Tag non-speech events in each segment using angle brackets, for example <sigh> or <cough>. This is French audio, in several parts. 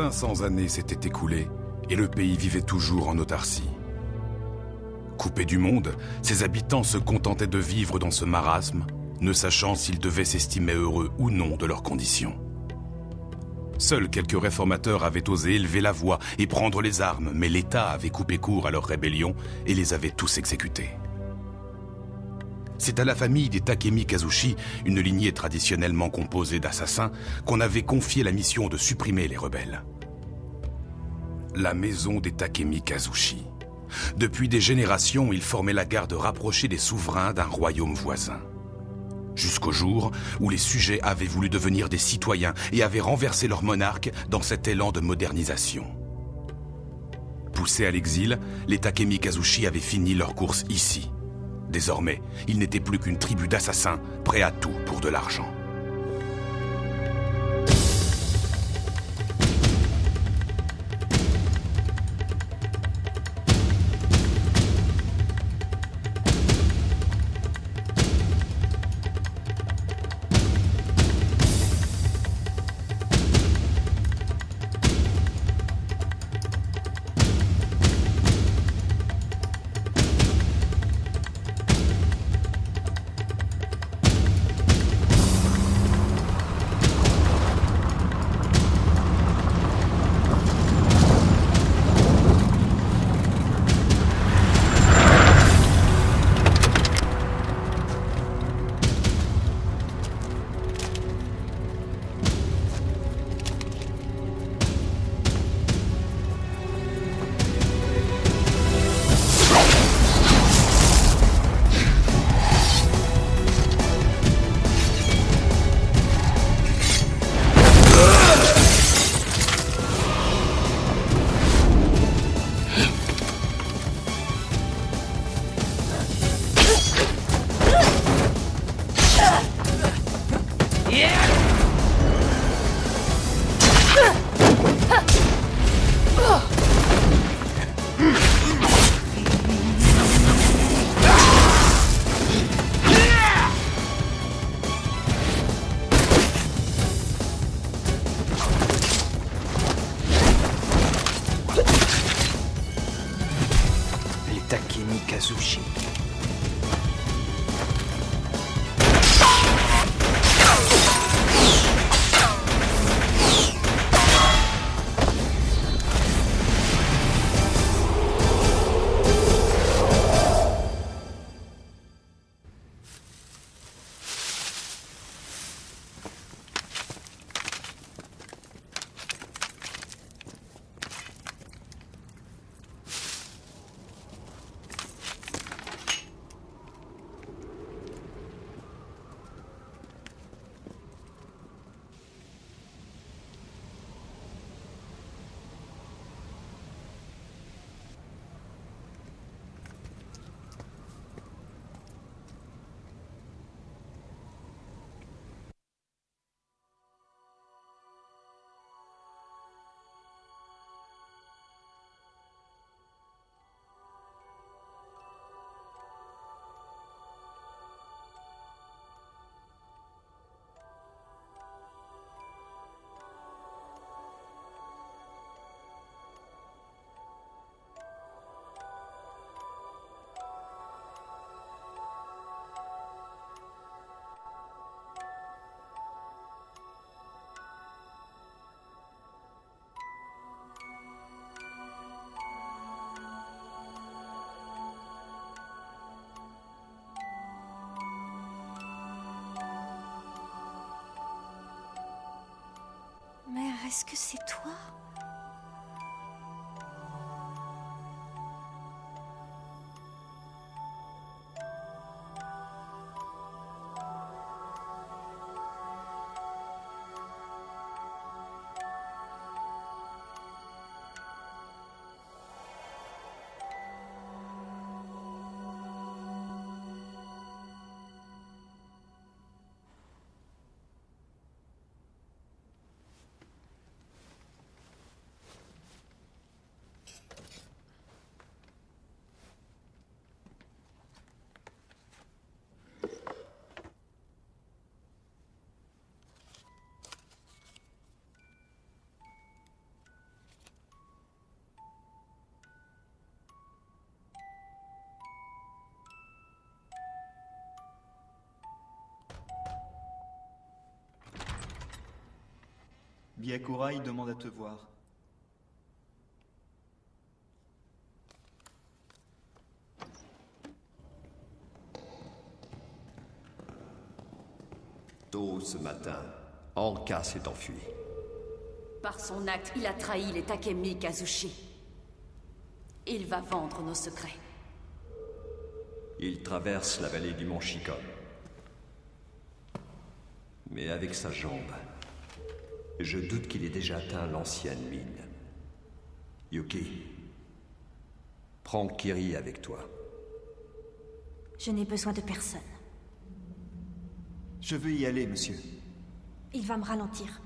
500 années s'étaient écoulées et le pays vivait toujours en autarcie. Coupés du monde, ses habitants se contentaient de vivre dans ce marasme, ne sachant s'ils devaient s'estimer heureux ou non de leurs conditions. Seuls quelques réformateurs avaient osé élever la voix et prendre les armes, mais l'État avait coupé court à leur rébellion et les avait tous exécutés. C'est à la famille des Takemi Kazushi, une lignée traditionnellement composée d'assassins, qu'on avait confié la mission de supprimer les rebelles. La maison des Takemi Kazushi. Depuis des générations, ils formaient la garde rapprochée des souverains d'un royaume voisin. Jusqu'au jour où les sujets avaient voulu devenir des citoyens et avaient renversé leur monarque dans cet élan de modernisation. Poussés à l'exil, les Takemi Kazushi avaient fini leur course ici, Désormais, ils n'étaient plus qu'une tribu d'assassins, prêts à tout pour de l'argent. Est-ce que c'est toi? Byakurai demande à te voir. Tôt ce matin, Anka s'est enfui. Par son acte, il a trahi les Takemi Kazushi. Il va vendre nos secrets. Il traverse la vallée du mont Shikon. Mais avec sa jambe, je doute qu'il ait déjà atteint l'ancienne mine. Yuki, prends Kiri avec toi. Je n'ai besoin de personne. Je veux y aller, monsieur. Il va me ralentir.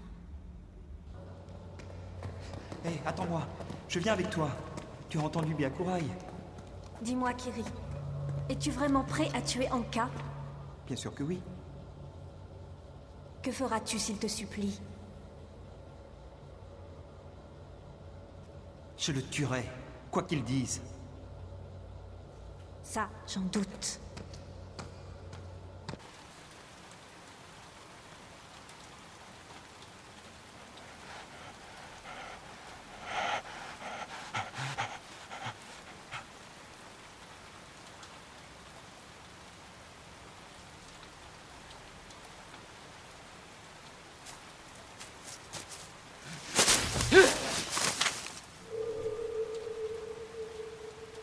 Hé, attends-moi. Je viens avec toi. Tu as entendu Byakurai Dis-moi, Kiri. Es-tu vraiment prêt à tuer Anka? Bien sûr que oui. Que feras-tu s'il te supplie? Je le tuerai, quoi qu'il dise. Ça, j'en doute.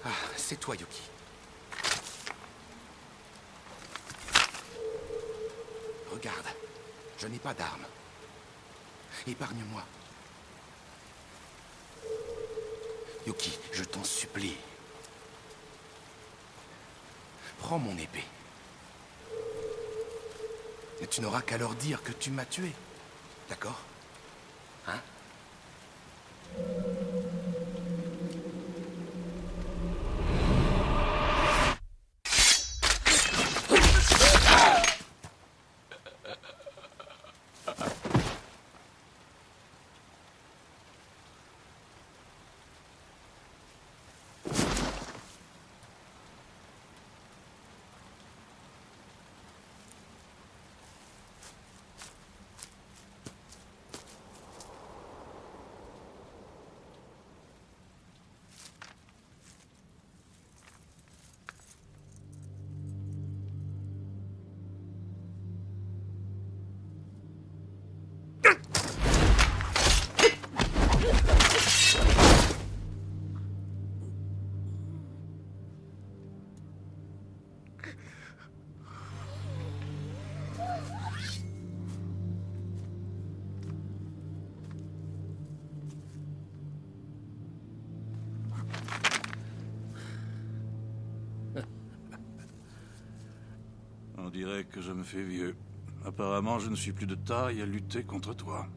Ah, c'est toi, Yuki. Regarde, je n'ai pas d'armes. Épargne-moi. Yuki, je t'en supplie. Prends mon épée. Et tu n'auras qu'à leur dire que tu m'as tué. D'accord? Hein? Que je me fais vieux. Apparemment, je ne suis plus de taille à lutter contre toi.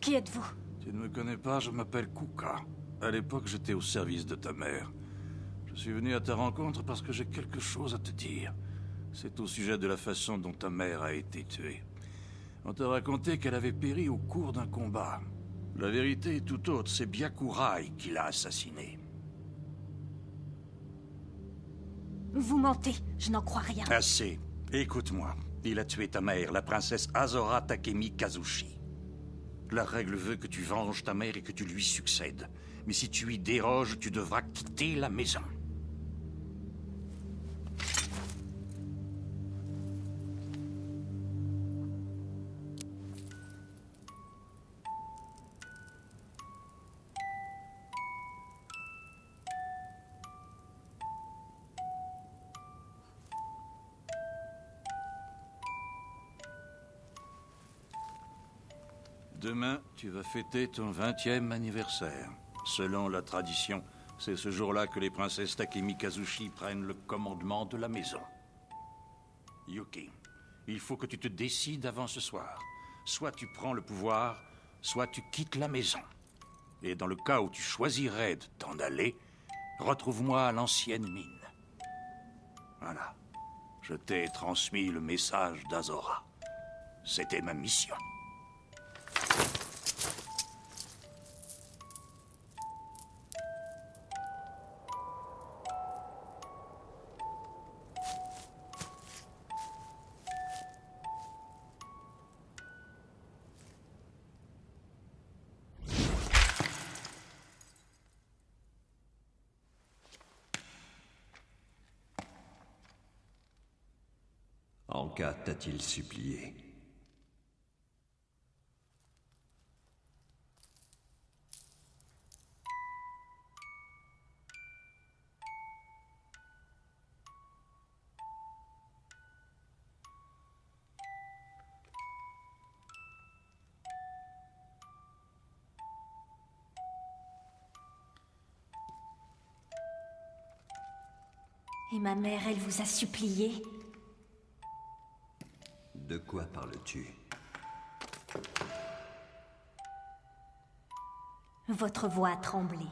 Qui êtes-vous? Tu ne me connais pas, je m'appelle Kuka. À l'époque, j'étais au service de ta mère. Je suis venu à ta rencontre parce que j'ai quelque chose à te dire. C'est au sujet de la façon dont ta mère a été tuée. On t'a raconté qu'elle avait péri au cours d'un combat. La vérité est tout autre, c'est Byakurai qui l'a assassinée. Vous mentez, je n'en crois rien. Assez. Écoute-moi. Il a tué ta mère, la princesse Azora Takemi Kazushi. La règle veut que tu venges ta mère et que tu lui succèdes. Mais si tu y déroges, tu devras quitter la maison. Tu vas fêter ton 20e anniversaire. Selon la tradition, c'est ce jour-là que les princesses Takemi Kazushi prennent le commandement de la maison. Yuki, il faut que tu te décides avant ce soir. Soit tu prends le pouvoir, soit tu quittes la maison. Et dans le cas où tu choisirais de t'en aller, retrouve-moi à l'ancienne mine. Voilà. Je t'ai transmis le message d'Azora. C'était ma mission. Anka t'a-t-il supplié Et ma mère, elle vous a supplié? De quoi parles-tu? Votre voix a tremblé.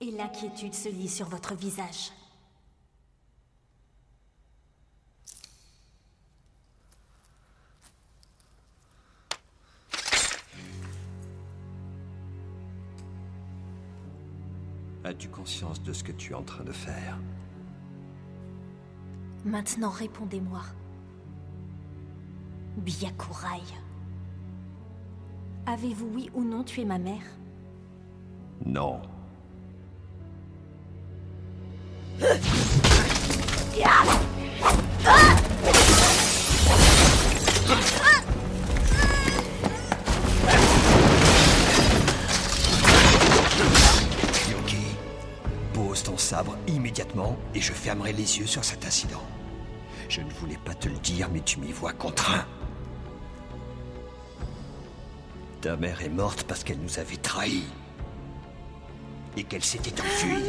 Et l'inquiétude se lit sur votre visage. As-tu conscience de ce que tu es en train de faire? Maintenant, répondez-moi. Byakurai. Avez-vous oui ou non tué ma mère? Non. Yoki, pose ton sabre immédiatement et je fermerai les yeux sur cet incident. Je ne voulais pas te le dire, mais tu m'y vois contraint. Ta mère est morte parce qu'elle nous avait trahis. Et qu'elle s'était enfuie.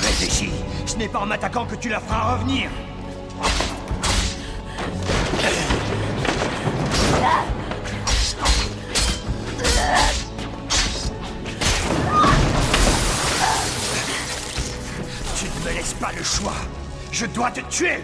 Réfléchis, ce n'est pas en m'attaquant que tu la feras revenir. Tu ne me laisses pas le choix. Je dois te tuer.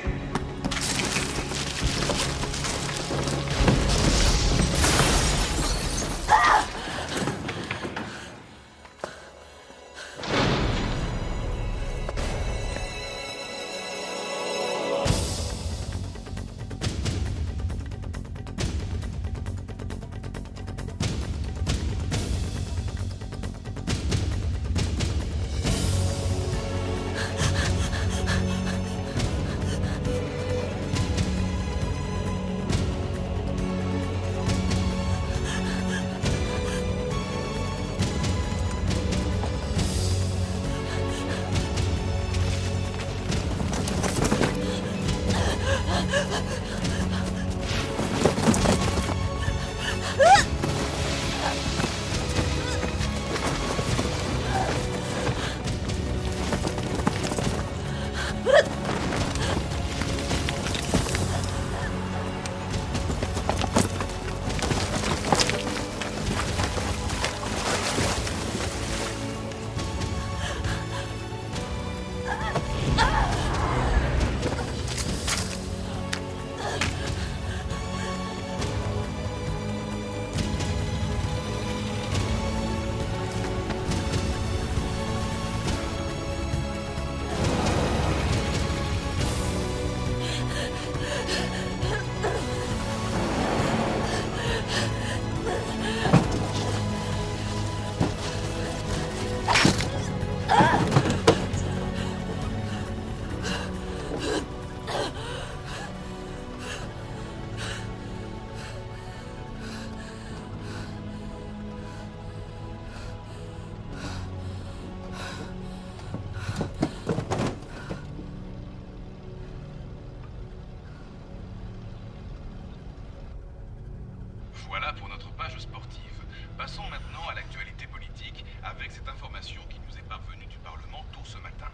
Avec cette information qui nous est parvenue du Parlement tôt ce matin.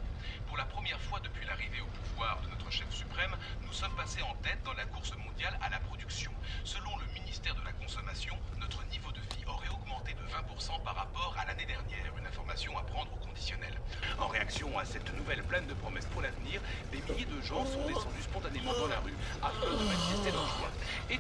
Pour la première fois depuis l'arrivée au pouvoir de notre chef suprême, nous sommes passés en tête dans la course mondiale à la production. Selon le ministère de la Consommation, notre niveau de vie aurait augmenté de 20% par rapport à l'année dernière. Une information à prendre au conditionnel. En réaction à cette nouvelle pleine de promesses pour l'avenir, des milliers de gens sont descendus spontanément dans la rue afin de manifester leur joie. Et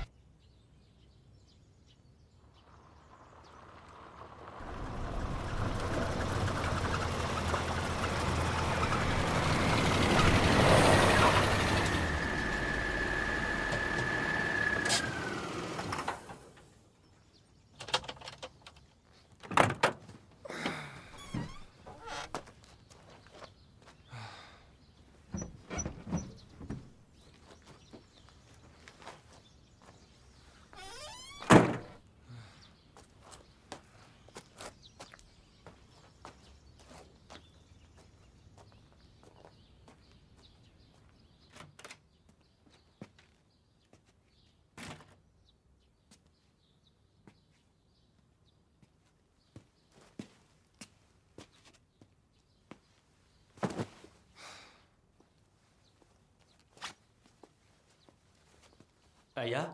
Aya?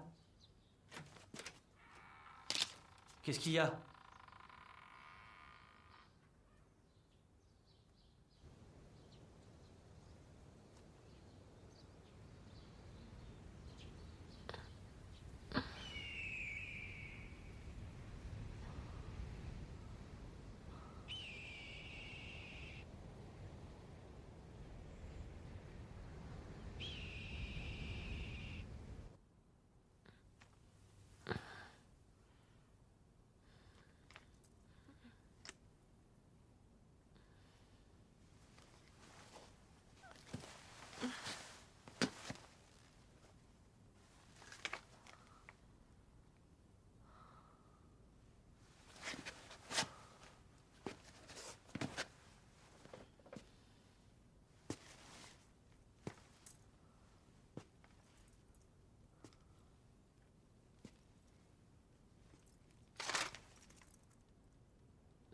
Qu'est-ce qu'il y a?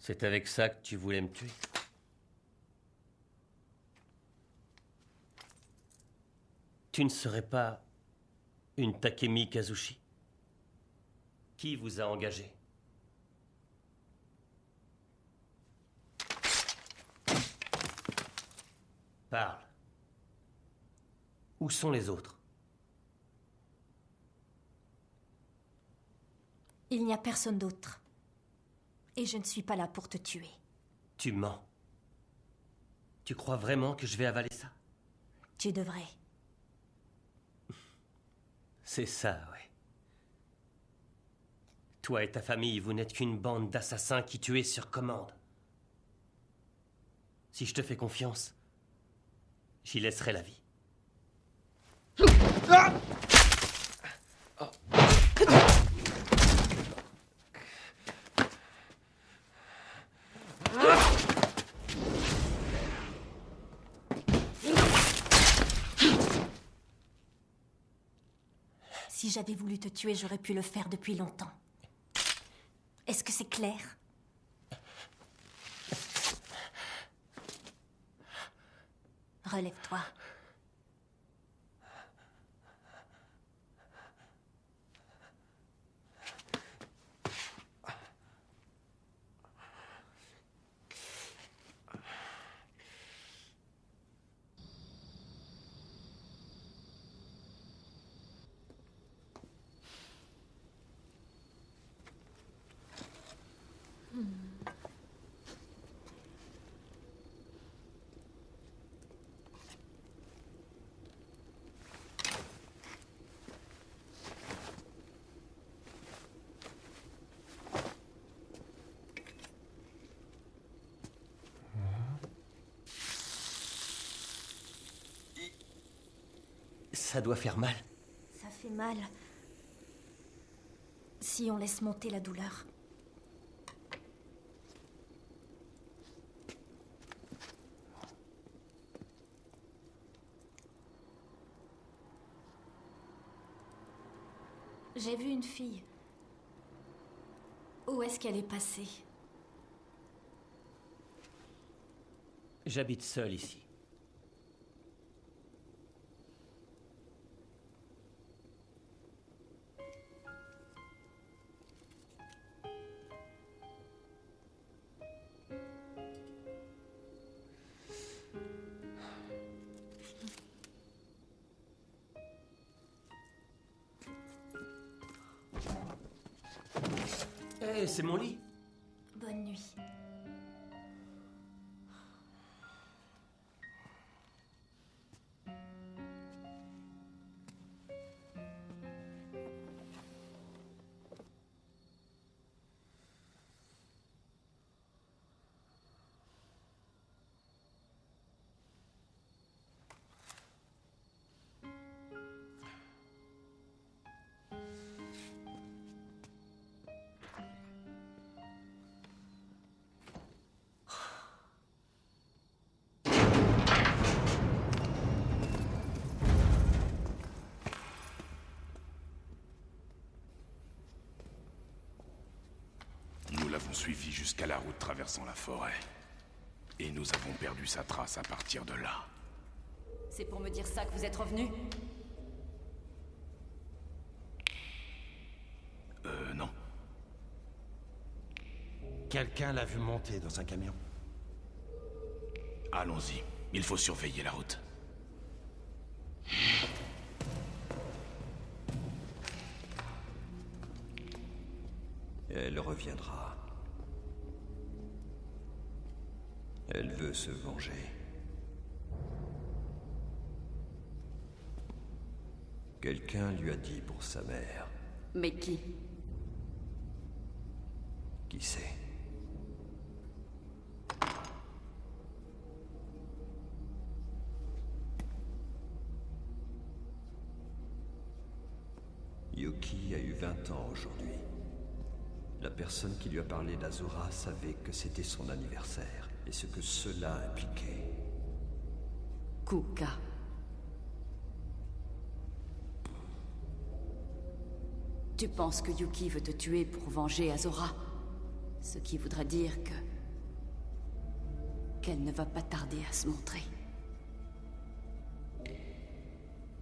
C'est avec ça que tu voulais me tuer Tu ne serais pas une Takemi Kazushi? Qui vous a engagé? Parle. Où sont les autres? Il n'y a personne d'autre. Et je ne suis pas là pour te tuer. Tu mens. Tu crois vraiment que je vais avaler ça? Tu devrais. <laughs> C'est ça, ouais. Toi et ta famille, vous n'êtes qu'une bande d'assassins qui tuaient sur commande. Si je te fais confiance, j'y laisserai la vie. J'avais voulu te tuer, j'aurais pu le faire depuis longtemps. Est-ce que c'est clair? Relève-toi. Ça doit faire mal. Ça fait mal. Si on laisse monter la douleur. J'ai vu une fille. Où est-ce qu'elle est passée? J'habite seul ici. Hé, c'est traversant la forêt. Et nous avons perdu sa trace à partir de là. C'est pour me dire ça que vous êtes revenu? Euh, non. Quelqu'un l'a vu monter dans un camion. Allons-y. Il faut surveiller la route. Elle reviendra. Elle veut se venger. Quelqu'un lui a dit pour sa mère. Mais qui? Qui sait Yuki a eu 20 ans aujourd'hui. La personne qui lui a parlé d'Azura savait que c'était son anniversaire et ce que cela impliquait. Kuka. Tu penses que Yuki veut te tuer pour venger Azora Ce qui voudrait dire que... qu'elle ne va pas tarder à se montrer.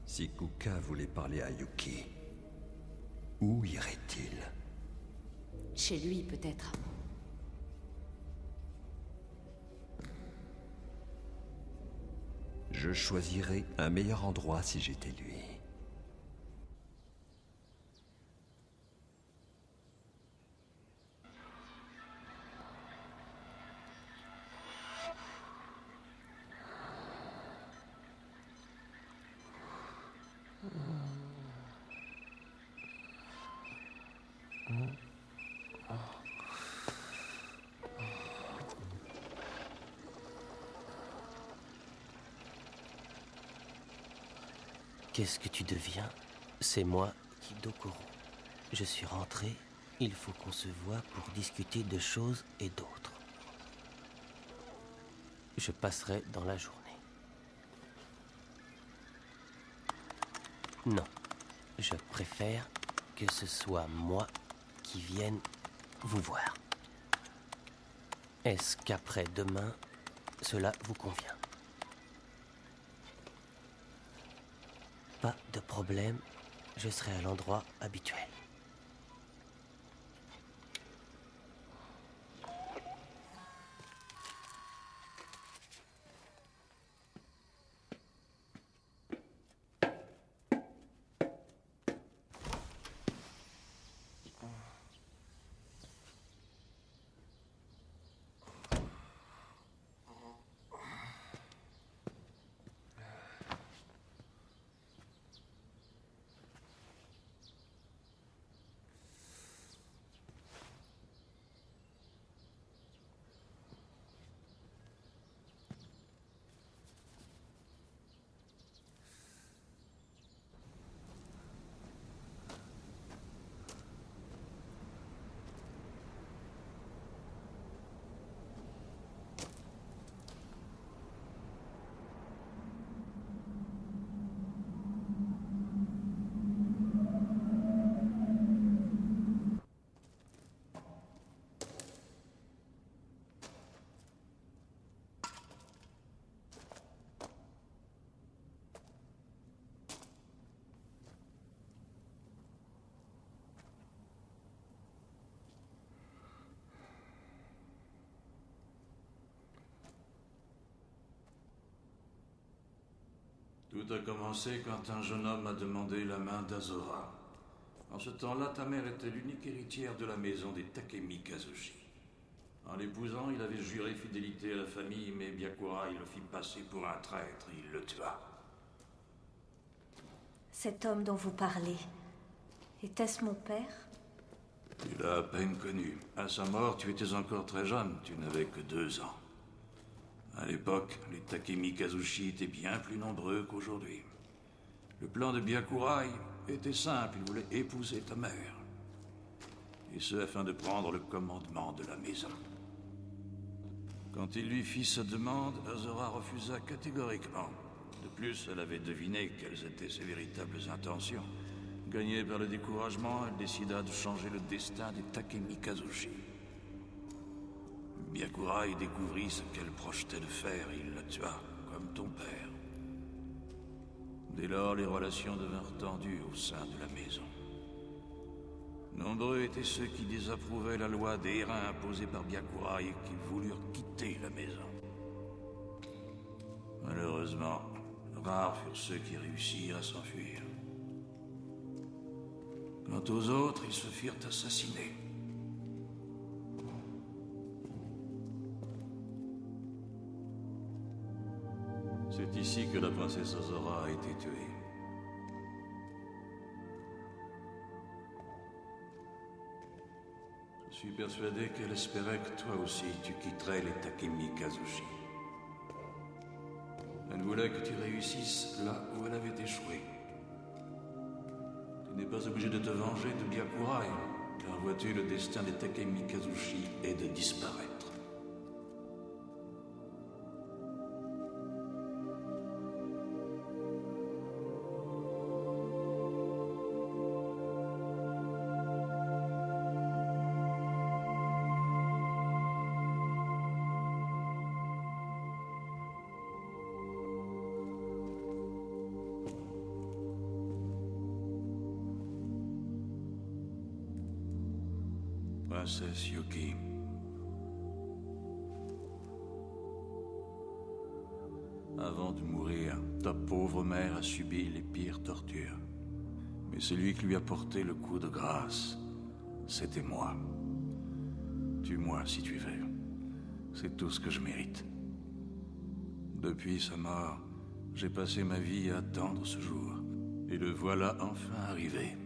Si Kuka voulait parler à Yuki, où irait-il? Chez lui, peut-être. Je choisirais un meilleur endroit si j'étais lui. Qu'est-ce que tu deviens? C'est moi, Kidokoro. Je suis rentré, il faut qu'on se voit pour discuter de choses et d'autres. Je passerai dans la journée. Non, je préfère que ce soit moi qui vienne vous voir. Est-ce qu'après demain, cela vous convient? Pas de problème, je serai à l'endroit habituel. Tout a commencé quand un jeune homme a demandé la main d'Azora. En ce temps-là, ta mère était l'unique héritière de la maison des Takemi Kazushi. En l'épousant, il avait juré fidélité à la famille, mais Byakurai le fit passer pour un traître et il le tua. Cet homme dont vous parlez, était-ce mon père? Tu l'as à peine connu. À sa mort, tu étais encore très jeune, tu n'avais que deux ans. À l'époque, les Takemi Kazushi étaient bien plus nombreux qu'aujourd'hui. Le plan de Byakurai était simple, il voulait épouser ta mère. Et ce afin de prendre le commandement de la maison. Quand il lui fit sa demande, Azora refusa catégoriquement. De plus, elle avait deviné quelles étaient ses véritables intentions. Gagnée par le découragement, elle décida de changer le destin des Takemi Kazushi. Byakurai découvrit ce qu'elle projetait de faire et il la tua, comme ton père. Dès lors, les relations devinrent tendues au sein de la maison. Nombreux étaient ceux qui désapprouvaient la loi des reins imposée par Byakurai et qui voulurent quitter la maison. Malheureusement, rares furent ceux qui réussirent à s'enfuir. Quant aux autres, ils se firent assassiner. Ici que la princesse Azora a été tuée. Je suis persuadé qu'elle espérait que toi aussi tu quitterais les Takemi Kazushi. Elle voulait que tu réussisses là où elle avait échoué. Tu n'es pas obligé de te venger de Byakurai, car vois-tu, le destin des Takemi Kazushi est de disparaître. Princesse Yuki. Avant de mourir, ta pauvre mère a subi les pires tortures. Mais celui qui lui a porté le coup de grâce, c'était moi. Tue-moi si tu veux. C'est tout ce que je mérite. Depuis sa mort, j'ai passé ma vie à attendre ce jour. Et le voilà enfin arrivé.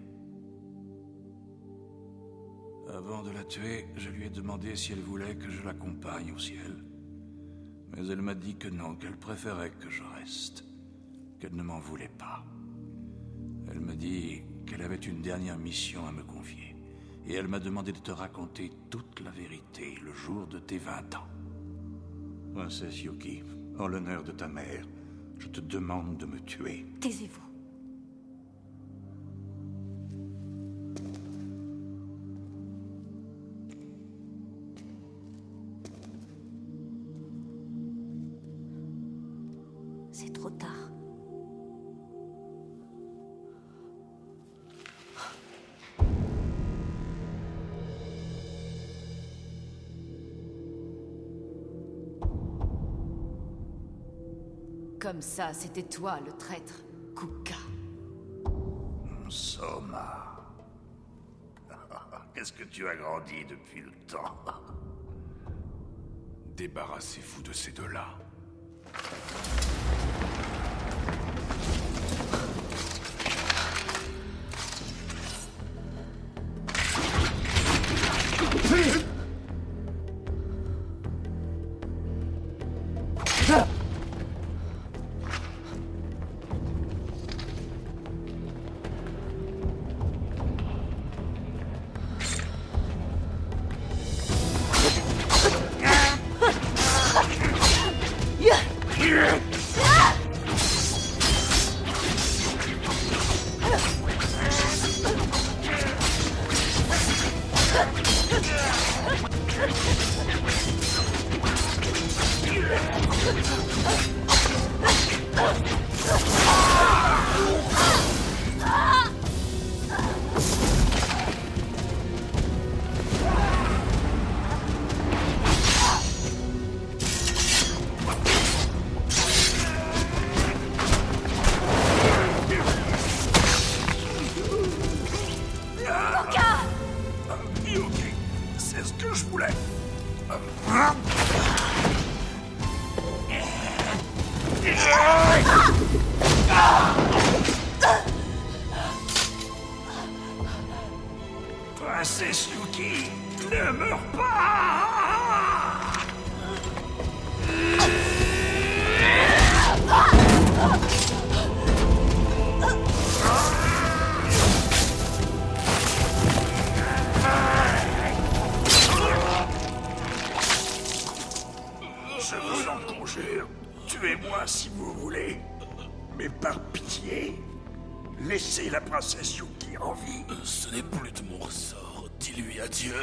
Avant de la tuer, je lui ai demandé si elle voulait que je l'accompagne au ciel. Mais elle m'a dit que non, qu'elle préférait que je reste, qu'elle ne m'en voulait pas. Elle m'a dit qu'elle avait une dernière mission à me confier, et elle m'a demandé de te raconter toute la vérité le jour de tes 20 ans. Princesse Yuki, en l'honneur de ta mère, je te demande de me tuer. Taisez-vous. Comme ça, c'était toi le traître, Kuka. Soma. <laughs> Qu'est-ce que tu as grandi depuis le temps? Débarrassez-vous de ces deux-là. Princesse Yuki, ne meurs pas tuez-moi si vous voulez. Mais par pitié, laissez la princesse Yuki en vie. Ce n'est plus de mon ressort. Dis-lui adieu.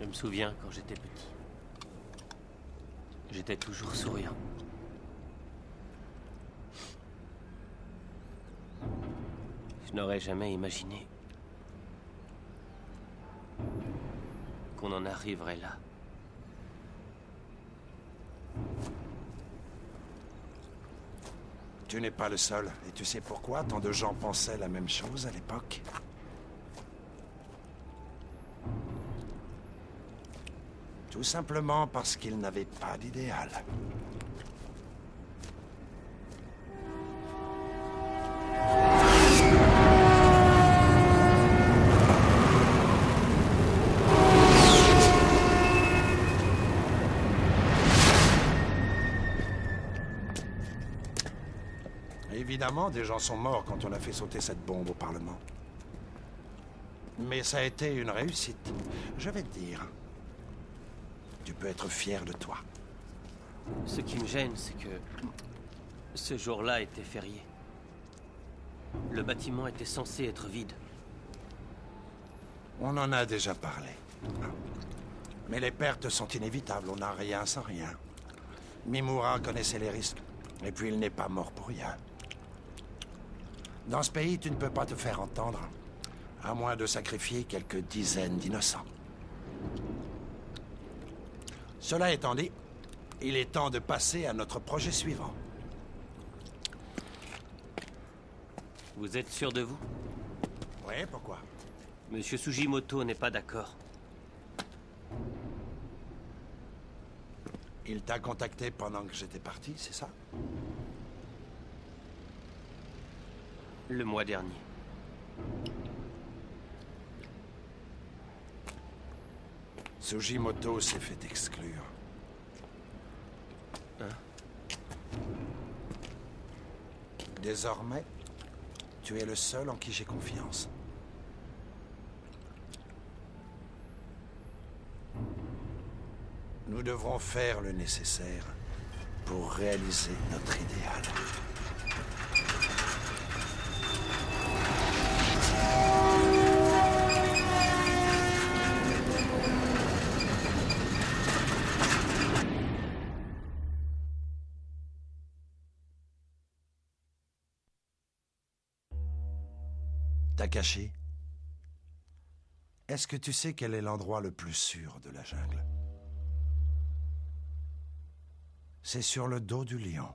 Je me souviens quand j'étais petit. J'étais toujours souriant. Je n'aurais jamais imaginé qu'on en arriverait là. Tu n'es pas le seul. Et tu sais pourquoi tant de gens pensaient la même chose à l'époque? Tout simplement parce qu'ils n'avaient pas d'idéal. Évidemment, des gens sont morts quand on a fait sauter cette bombe au Parlement. Mais ça a été une réussite. Je vais te dire. Tu peux être fier de toi. Ce qui me gêne, c'est que ce jour-là était férié. Le bâtiment était censé être vide. On en a déjà parlé. Mais les pertes sont inévitables, on n'a rien sans rien. Mimura connaissait les risques, et puis il n'est pas mort pour rien. Dans ce pays, tu ne peux pas te faire entendre, à moins de sacrifier quelques dizaines d'innocents. Cela étant dit, il est temps de passer à notre projet suivant. Vous êtes sûr de vous? Oui, pourquoi? Monsieur Sugimoto n'est pas d'accord. Il t'a contacté pendant que j'étais parti, c'est ça? Le mois dernier. Sugimoto s'est fait exclure. Hein? Désormais, tu es le seul en qui j'ai confiance. Nous devrons faire le nécessaire pour réaliser notre idéal. Est-ce que tu sais quel est l'endroit le plus sûr de la jungle? C'est sur le dos du lion.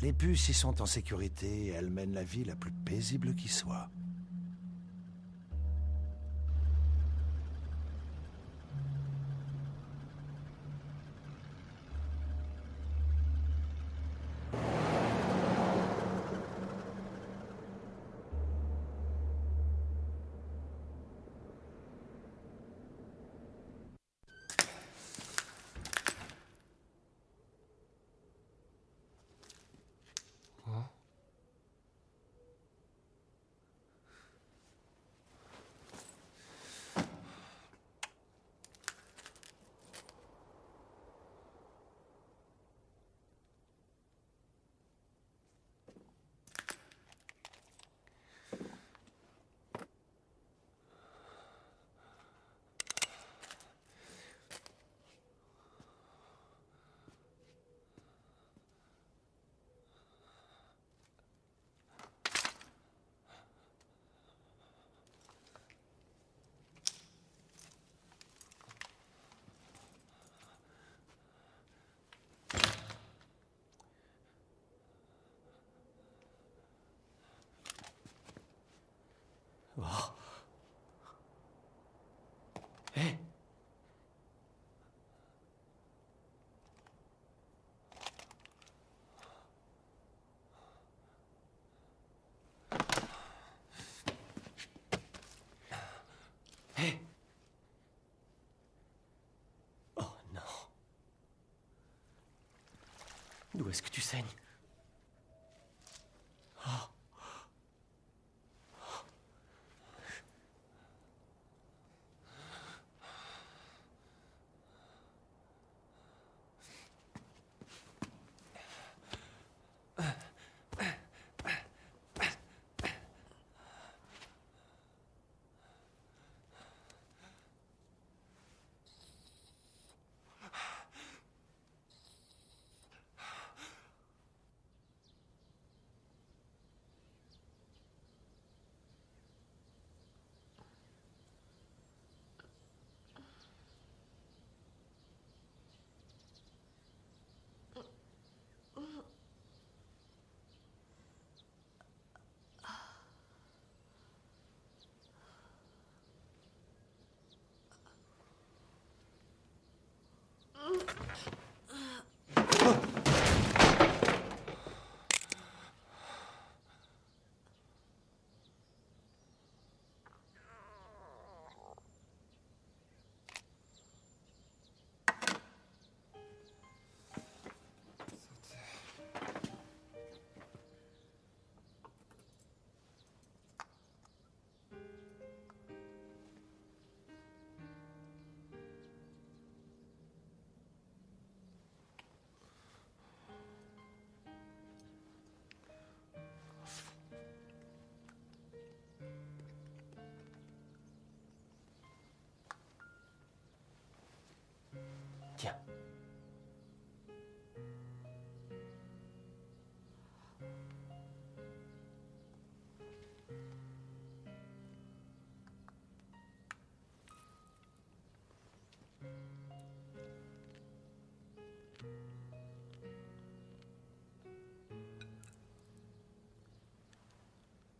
Les puces y sont en sécurité et elles mènent la vie la plus paisible qui soit. Hé Hé Oh non. D'où est-ce que tu saignes?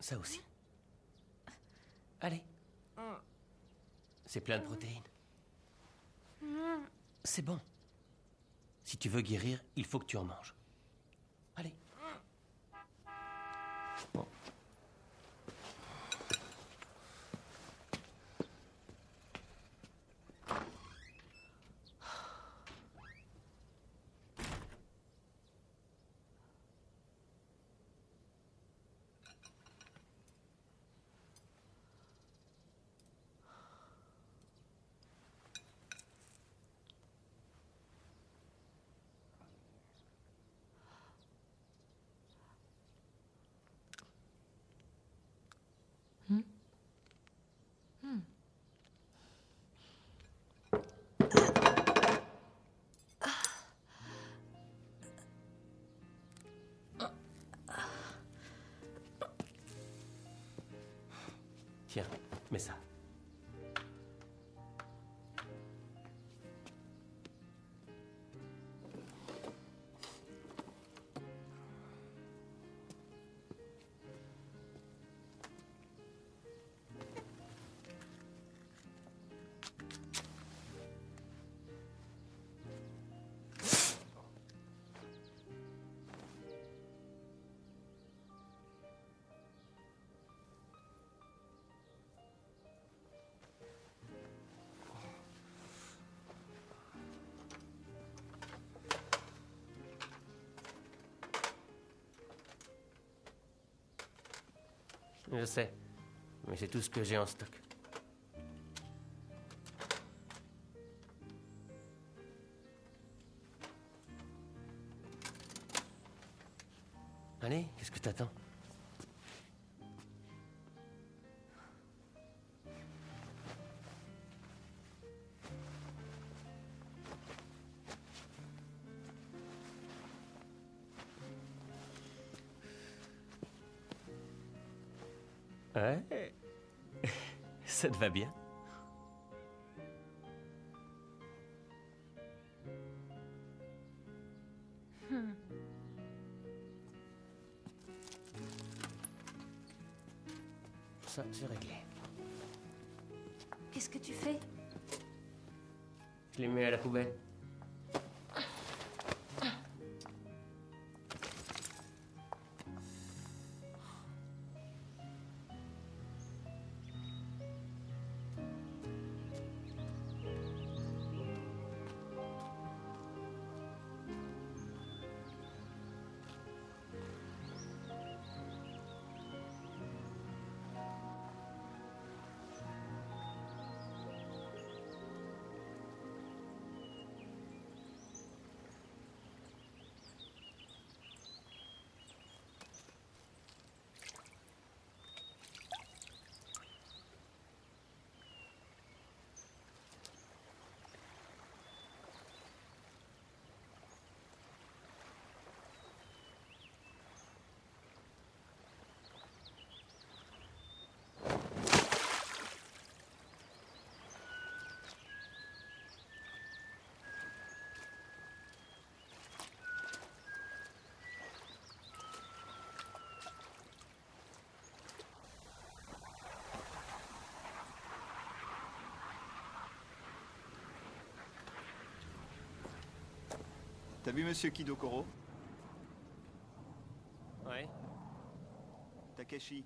Ça aussi. Allez. C'est plein de protéines. C'est bon. Si tu veux guérir, il faut que tu en manges. Tiens, mets ça. Je sais, mais c'est tout ce que j'ai en stock. Allez, qu'est-ce que t'attends? Ouais. Ça te va bien? T'as vu Monsieur Kidokoro? Ouais. Takeshi.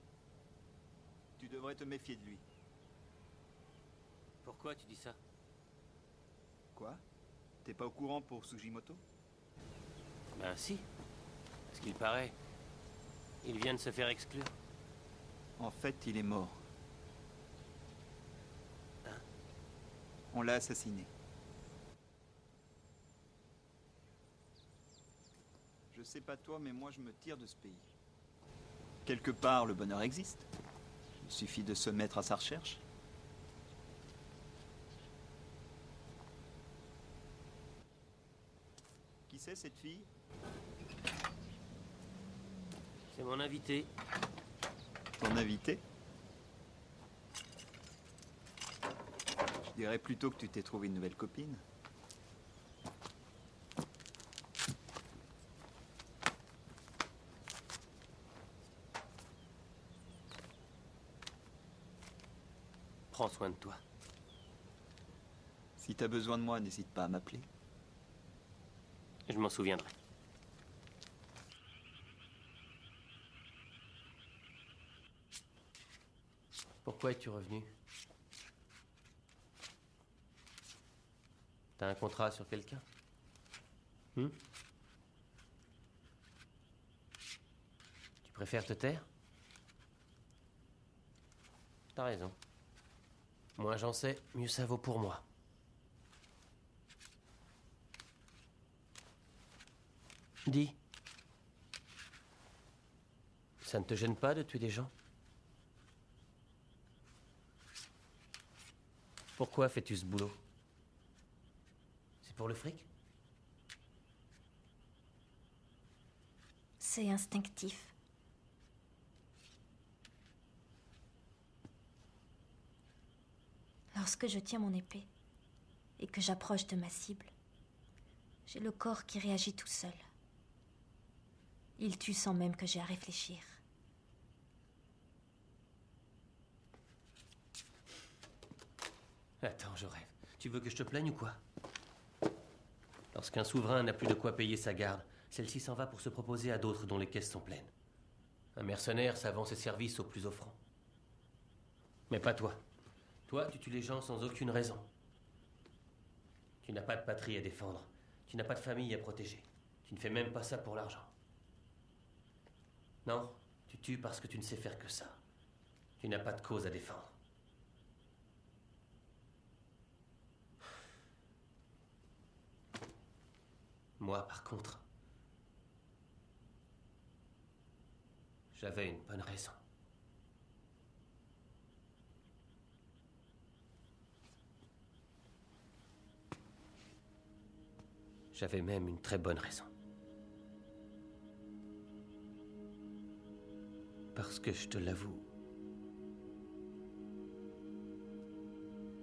Tu devrais te méfier de lui. Pourquoi tu dis ça? Quoi? T'es pas au courant pour Sugimoto? Ben si. Ce qu'il paraît, il vient de se faire exclure. En fait, il est mort. Hein? On l'a assassiné. Sais pas toi, mais moi je me tire de ce pays. Quelque part, le bonheur existe. Il suffit de se mettre à sa recherche. Qui c'est cette fille? C'est mon invité. Ton invité? Je dirais plutôt que tu t'es trouvé une nouvelle copine. Prends soin de toi. Si t'as besoin de moi, n'hésite pas à m'appeler. Je m'en souviendrai. Pourquoi es-tu revenu? T'as un contrat sur quelqu'un? Hmm? Tu préfères te taire? T'as raison. Moins j'en sais, mieux ça vaut pour moi. Dis. Ça ne te gêne pas de tuer des gens? Pourquoi fais-tu ce boulot? C'est pour le fric? C'est instinctif. Lorsque je tiens mon épée et que j'approche de ma cible, j'ai le corps qui réagit tout seul. Il tue sans même que j'ai à réfléchir. Attends, je rêve. Tu veux que je te plaigne ou quoi? Lorsqu'un souverain n'a plus de quoi payer sa garde, celle-ci s'en va pour se proposer à d'autres dont les caisses sont pleines. Un mercenaire, vend ses services aux plus offrants. Mais pas toi. Toi, tu tues les gens sans aucune raison. Tu n'as pas de patrie à défendre. Tu n'as pas de famille à protéger. Tu ne fais même pas ça pour l'argent. Non, tu tues parce que tu ne sais faire que ça. Tu n'as pas de cause à défendre. Moi, par contre, j'avais une bonne raison. J'avais même une très bonne raison. Parce que je te l'avoue,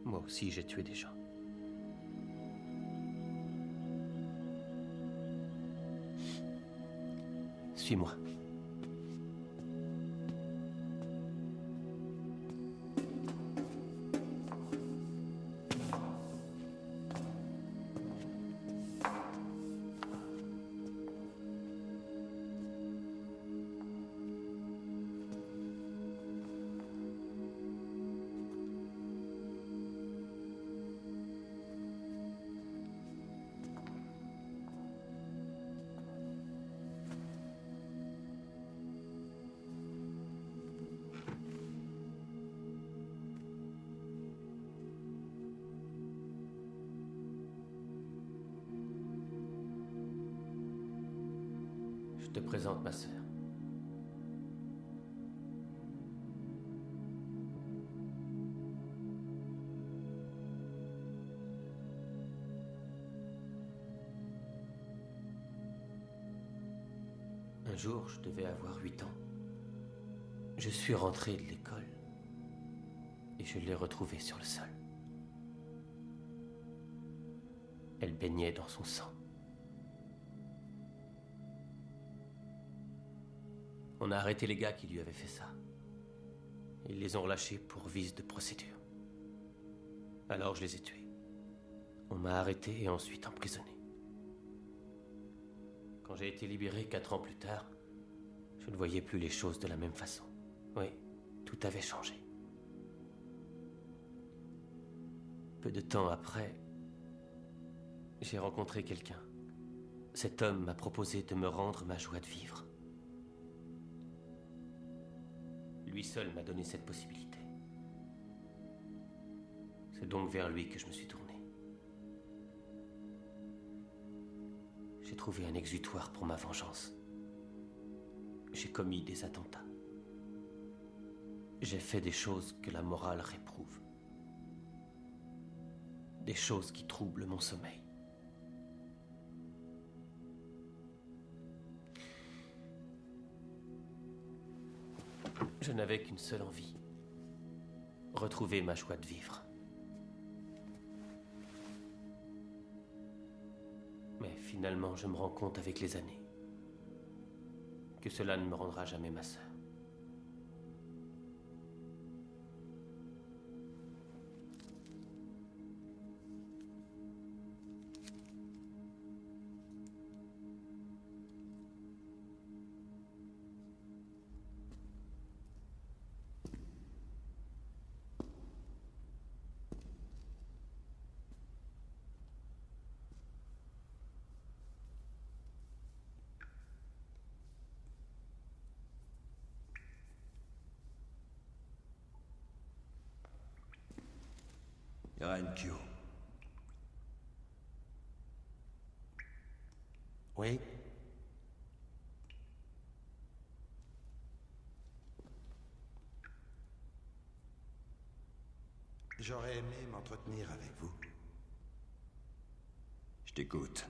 moi aussi j'ai tué des gens. Suis-moi. Te présente ma sœur. Un jour, je devais avoir huit ans. Je suis rentré de l'école et je l'ai retrouvée sur le sol. Elle baignait dans son sang. On a arrêté les gars qui lui avaient fait ça. Ils les ont relâchés pour vice de procédure. Alors je les ai tués. On m'a arrêté et ensuite emprisonné. Quand j'ai été libéré quatre ans plus tard, je ne voyais plus les choses de la même façon. Oui, tout avait changé. Peu de temps après, j'ai rencontré quelqu'un. Cet homme m'a proposé de me rendre ma joie de vivre. Lui seul m'a donné cette possibilité. C'est donc vers lui que je me suis tourné. J'ai trouvé un exutoire pour ma vengeance. J'ai commis des attentats. J'ai fait des choses que la morale réprouve. Des choses qui troublent mon sommeil. Je n'avais qu'une seule envie. Retrouver ma joie de vivre. Mais finalement, je me rends compte avec les années que cela ne me rendra jamais ma sœur. J'aurais aimé m'entretenir avec vous. Je t'écoute.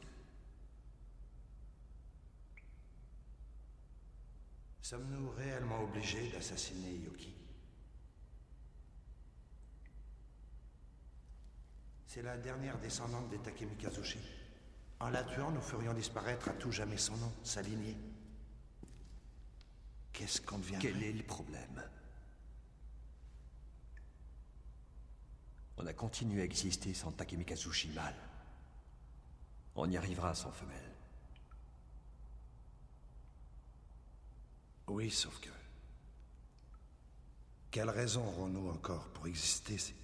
Sommes-nous réellement obligés d'assassiner Yoki? C'est la dernière descendante des Takemikazushi. En la tuant, nous ferions disparaître à tout jamais son nom, sa lignée. Qu'est-ce qu'on devient Quel est le problème? On a continué à exister sans Takemikazushi mal. On y arrivera sans femelle. Oui, sauf que... Quelle raison aurons-nous encore pour exister si,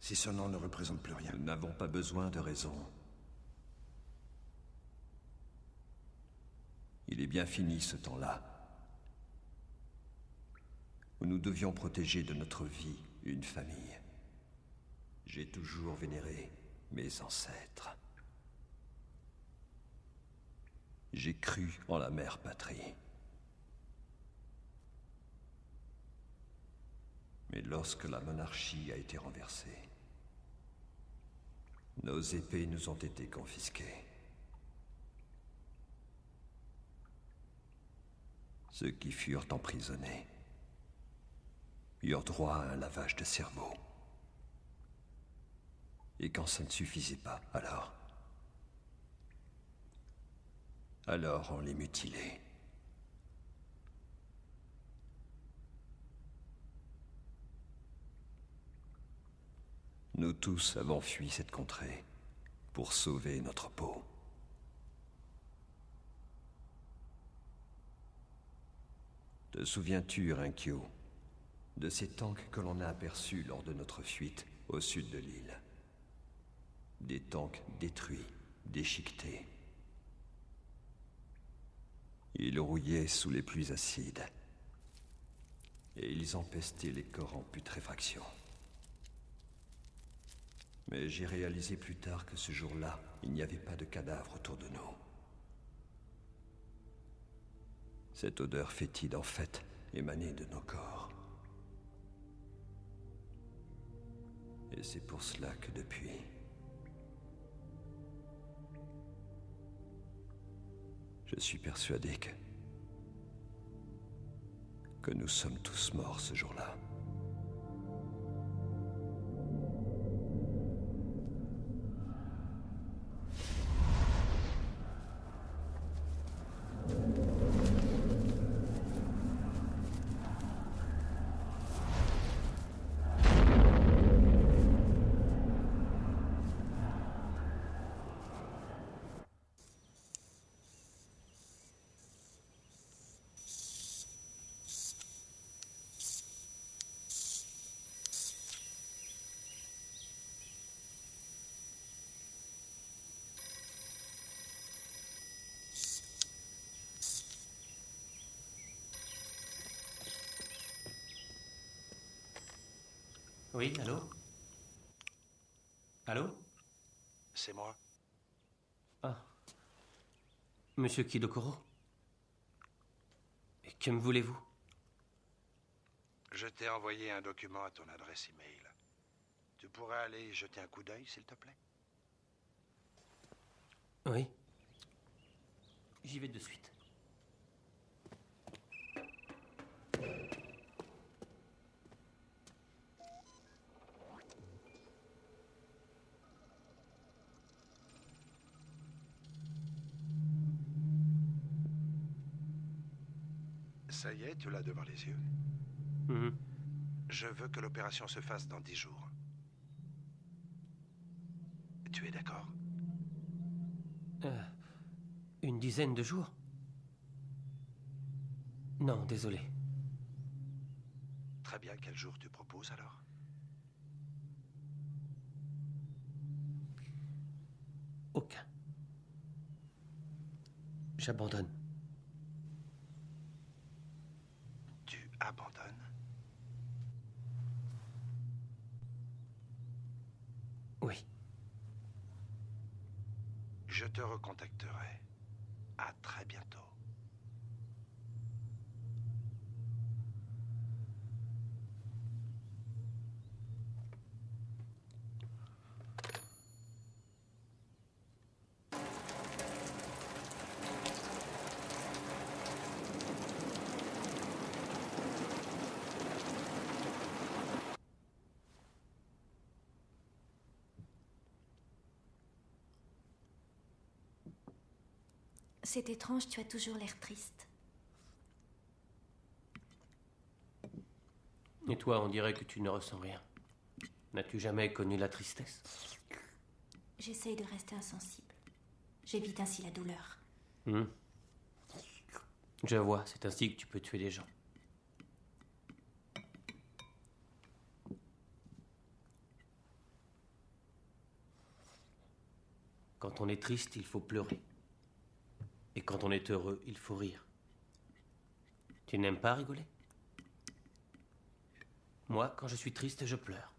si ce nom ne représente plus rien? Nous n'avons pas besoin de raison. Il est bien fini ce temps-là. Où nous devions protéger de notre vie une famille. J'ai toujours vénéré mes ancêtres. J'ai cru en la mère patrie. Mais lorsque la monarchie a été renversée, nos épées nous ont été confisquées. Ceux qui furent emprisonnés eurent droit à un lavage de cerveau. Et quand ça ne suffisait pas, alors Alors on les mutilait. Nous tous avons fui cette contrée pour sauver notre peau. Te souviens-tu, Rinkyo, de ces tanks que l'on a aperçus lors de notre fuite au sud de l'île? Des tanks détruits, déchiquetés. Ils rouillaient sous les pluies acides. Et ils empestaient les corps en putréfaction. Mais j'ai réalisé plus tard que ce jour-là, il n'y avait pas de cadavre autour de nous. Cette odeur fétide, en fait, émanait de nos corps. Et c'est pour cela que depuis... Je suis persuadé que... que nous sommes tous morts ce jour-là. Oui, allô? Allô? C'est moi. Ah. Monsieur Kidokoro? Et que me voulez-vous? Je t'ai envoyé un document à ton adresse email. Tu pourrais aller jeter un coup d'œil, s'il te plaît? Oui. J'y vais de suite. Tu l'as devant les yeux. Mhm. Je veux que l'opération se fasse dans dix jours. Tu es d'accord? Euh, une dizaine de jours? Non, désolé. Très bien, quel jour tu proposes alors? Aucun. J'abandonne. C'est étrange, tu as toujours l'air triste. Et toi, on dirait que tu ne ressens rien. N'as-tu jamais connu la tristesse? J'essaye de rester insensible. J'évite ainsi la douleur. Hmm. Je vois, c'est ainsi que tu peux tuer les gens. Quand on est triste, il faut pleurer. Quand on est heureux, il faut rire. Tu n'aimes pas rigoler? Moi, quand je suis triste, je pleure.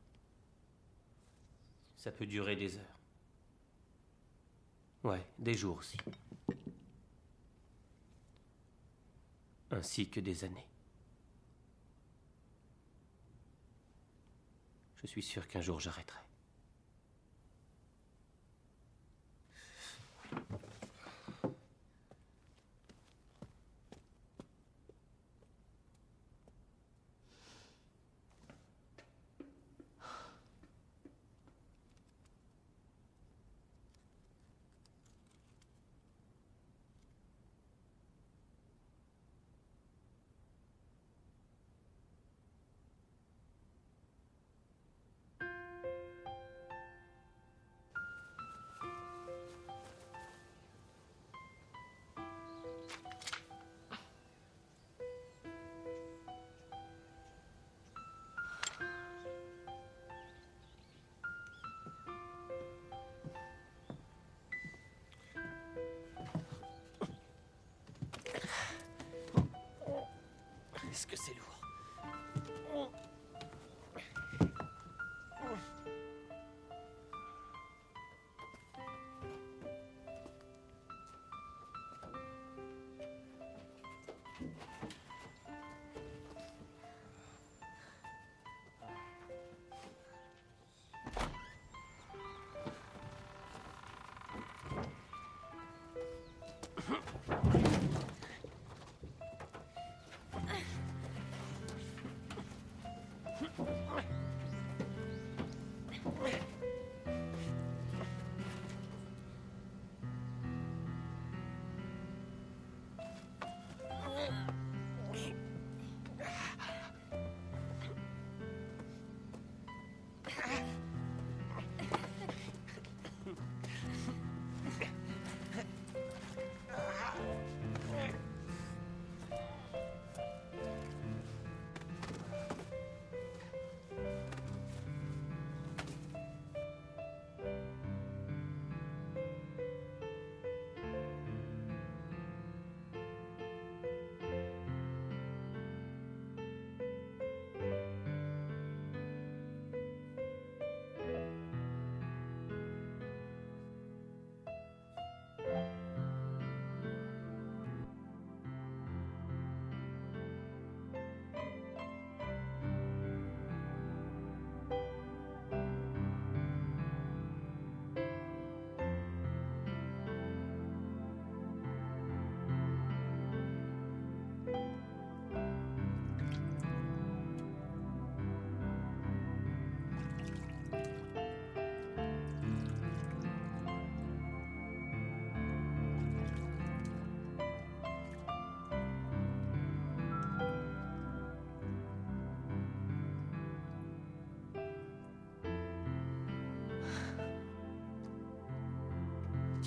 Ça peut durer des heures. Ouais, des jours aussi. Ainsi que des années. Je suis sûr qu'un jour j'arrêterai.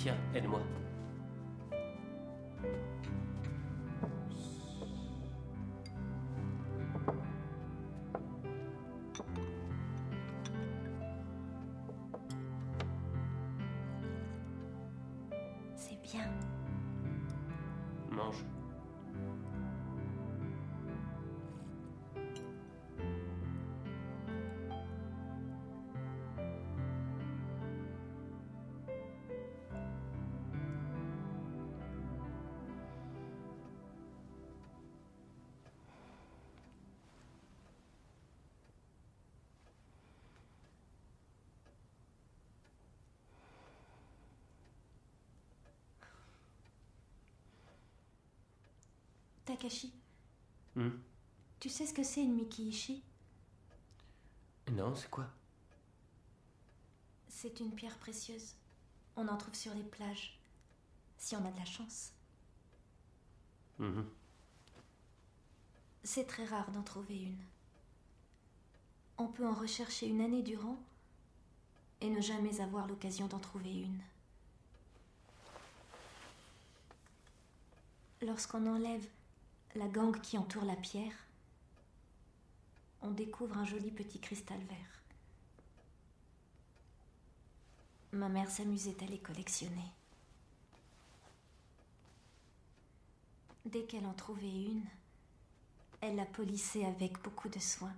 Tiens, aide-moi. Takashi, Hmm tu sais ce que c'est une Mikiishi? Non, c'est quoi? C'est une pierre précieuse. On en trouve sur les plages. Si on a de la chance. Mhm. C'est très rare d'en trouver une. On peut en rechercher une année durant et ne jamais avoir l'occasion d'en trouver une. Lorsqu'on enlève la gangue qui entoure la pierre, on découvre un joli petit cristal vert. Ma mère s'amusait à les collectionner. Dès qu'elle en trouvait une, elle la polissait avec beaucoup de soin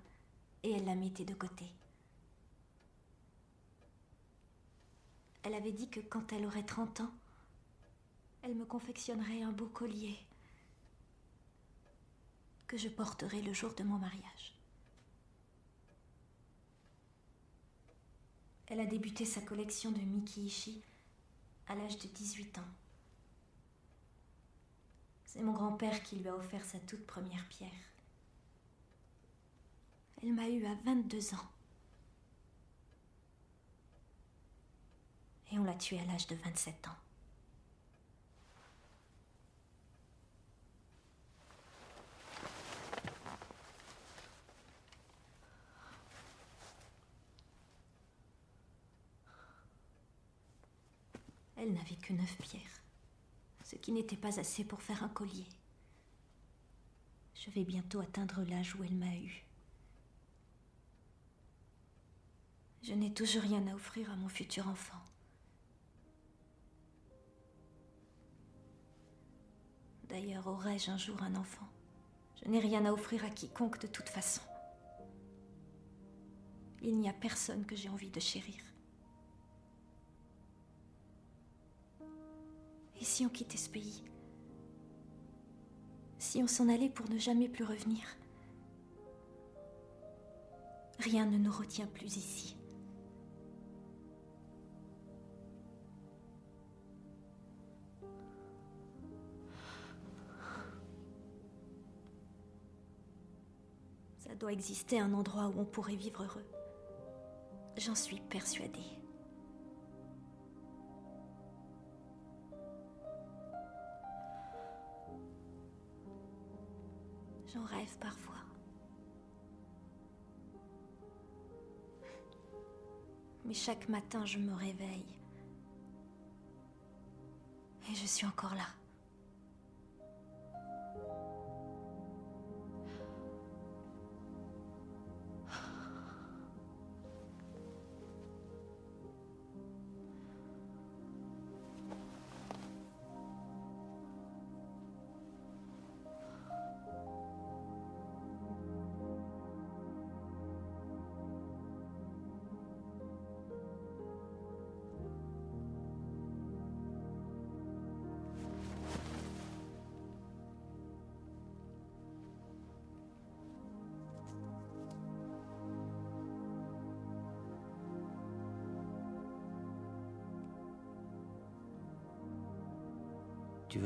et elle la mettait de côté. Elle avait dit que quand elle aurait 30 ans, elle me confectionnerait un beau collier que je porterai le jour de mon mariage. Elle a débuté sa collection de Mikiishi à l'âge de 18 ans. C'est mon grand-père qui lui a offert sa toute première pierre. Elle m'a eu à 22 ans. Et on l'a tuée à l'âge de 27 ans. Elle n'avait que neuf pierres, ce qui n'était pas assez pour faire un collier. Je vais bientôt atteindre l'âge où elle m'a eu. Je n'ai toujours rien à offrir à mon futur enfant. D'ailleurs, aurais-je un jour un enfant? Je n'ai rien à offrir à quiconque de toute façon. Il n'y a personne que j'ai envie de chérir. Et si on quittait ce pays? Si on s'en allait pour ne jamais plus revenir? Rien ne nous retient plus ici. Ça doit exister un endroit où on pourrait vivre heureux. J'en suis persuadée. J'en rêve parfois. Mais chaque matin, je me réveille. Et je suis encore là.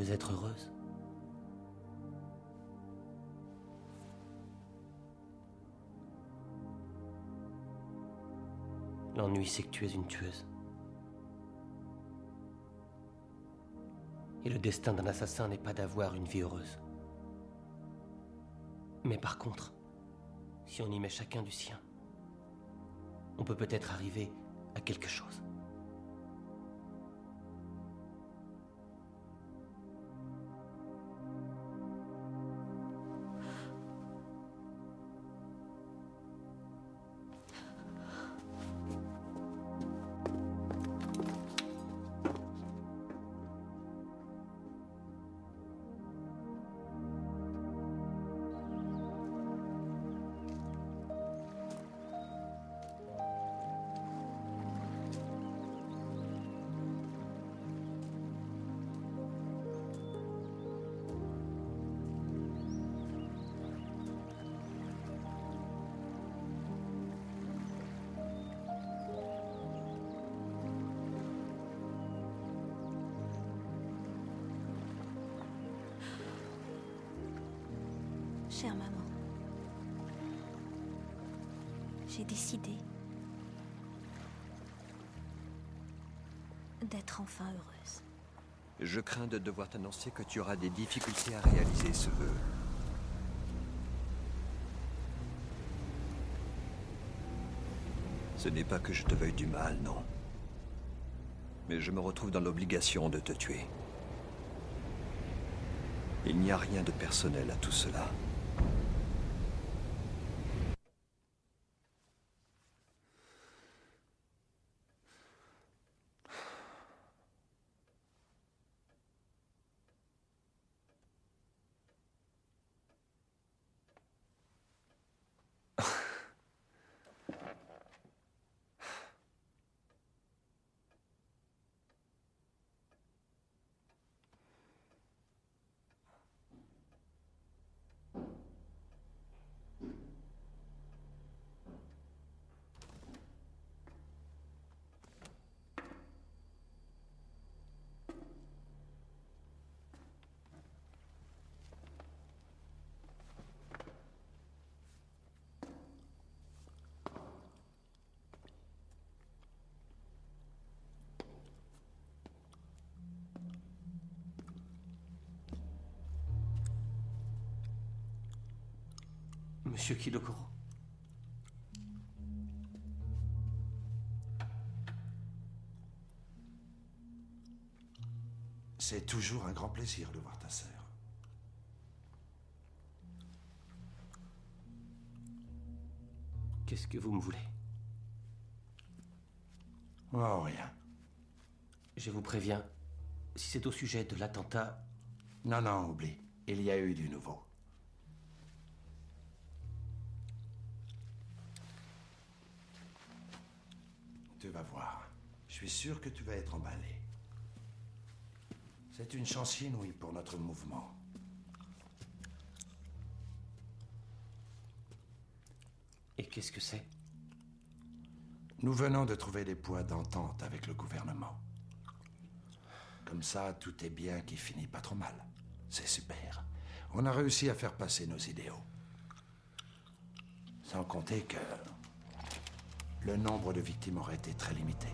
Être heureuse L'ennui, c'est que tu es une tueuse. Et le destin d'un assassin n'est pas d'avoir une vie heureuse. Mais par contre, si on y met chacun du sien, on peut peut-être arriver à quelque chose. Chère maman, j'ai décidé d'être enfin heureuse. Je crains de devoir t'annoncer que tu auras des difficultés à réaliser ce vœu. Ce n'est pas que je te veuille du mal, non. Mais je me retrouve dans l'obligation de te tuer. Il n'y a rien de personnel à tout cela. Monsieur Kilokoro. C'est toujours un grand plaisir de voir ta sœur. Qu'est-ce que vous me voulez? Oh, rien. Je vous préviens, si c'est au sujet de l'attentat... Non, non, oublie. Il y a eu du nouveau. Suis sûr que tu vas être emballé. C'est une chance inouïe pour notre mouvement. Et qu'est-ce que c'est? Nous venons de trouver des points d'entente avec le gouvernement. Comme ça, tout est bien qui finit pas trop mal. C'est super. On a réussi à faire passer nos idéaux. Sans compter que le nombre de victimes aurait été très limité.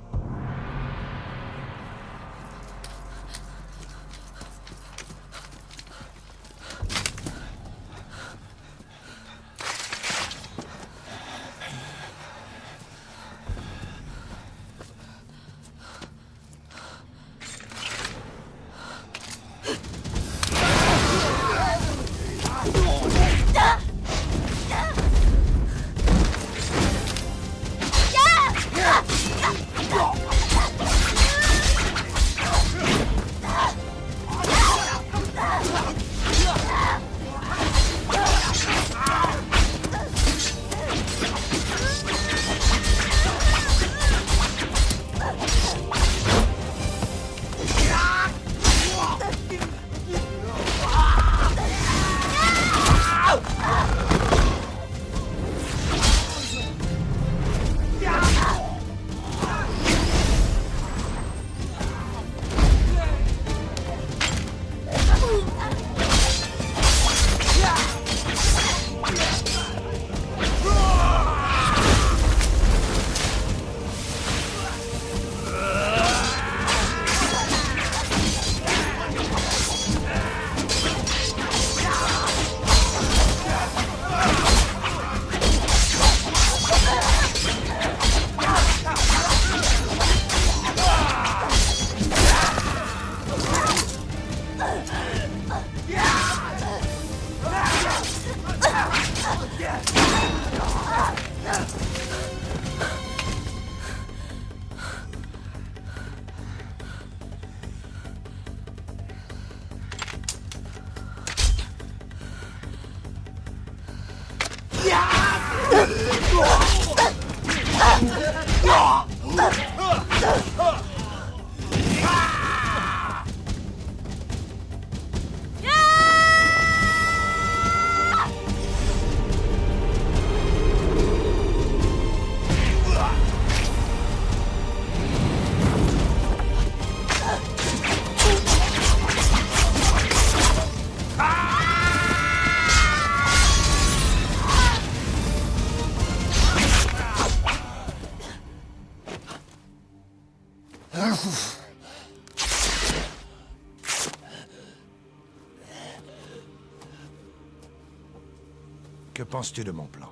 Que penses-tu de mon plan?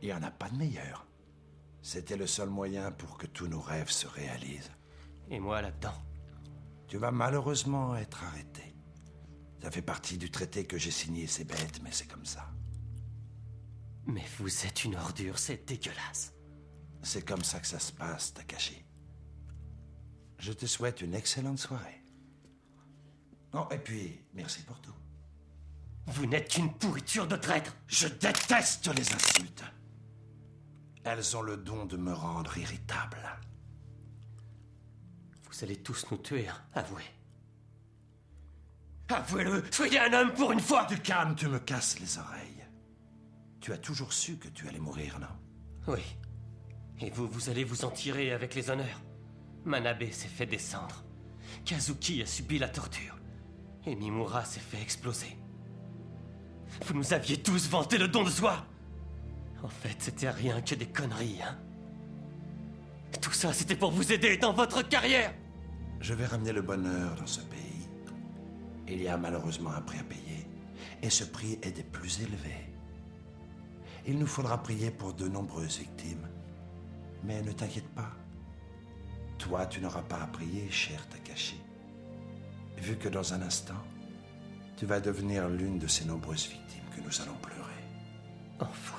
Il n'y en a pas de meilleur. C'était le seul moyen pour que tous nos rêves se réalisent. Et moi là-dedans Tu vas malheureusement être arrêté. Ça fait partie du traité que j'ai signé, c'est bête, mais c'est comme ça. Mais vous êtes une ordure, c'est dégueulasse. C'est comme ça que ça se passe, Takashi. Je te souhaite une excellente soirée. Oh, et puis, merci pour tout. Vous n'êtes qu'une pourriture de traître Je déteste les insultes. Elles ont le don de me rendre irritable. Vous allez tous nous tuer, hein, avouez. Avouez-le, soyez un homme pour une fois Du calme, tu me casses les oreilles. Tu as toujours su que tu allais mourir, non? Oui. Et vous, vous allez vous en tirer avec les honneurs. Manabe s'est fait descendre. Kazuki a subi la torture. Et Mimura s'est fait exploser. Vous nous aviez tous vanté le don de soi En fait, c'était rien que des conneries, hein Tout ça, c'était pour vous aider dans votre carrière Je vais ramener le bonheur dans ce pays. Il y a malheureusement un prix à payer. Et ce prix est des plus élevés. Il nous faudra prier pour de nombreuses victimes. Mais ne t'inquiète pas. Toi, tu n'auras pas à prier, cher Takashi. Vu que dans un instant, tu vas devenir l'une de ces nombreuses victimes que nous allons pleurer. Enfoiré.